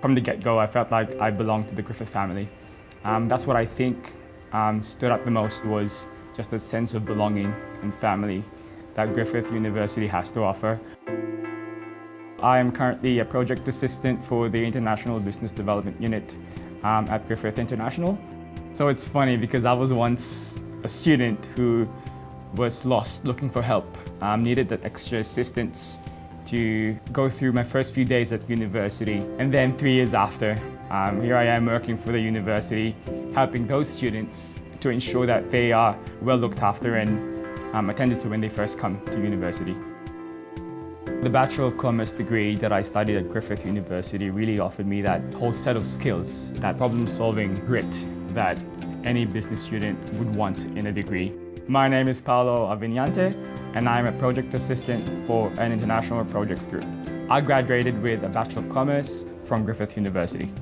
From the get-go, I felt like I belonged to the Griffith family. Um, that's what I think um, stood out the most was just a sense of belonging and family that Griffith University has to offer. I am currently a project assistant for the International Business Development Unit um, at Griffith International. So it's funny because I was once a student who was lost looking for help, um, needed that extra assistance to go through my first few days at university. And then three years after, um, here I am working for the university, helping those students to ensure that they are well looked after and um, attended to when they first come to university. The Bachelor of Commerce degree that I studied at Griffith University really offered me that whole set of skills, that problem-solving grit that any business student would want in a degree. My name is Paolo Avignante and I'm a project assistant for an international projects group. I graduated with a Bachelor of Commerce from Griffith University.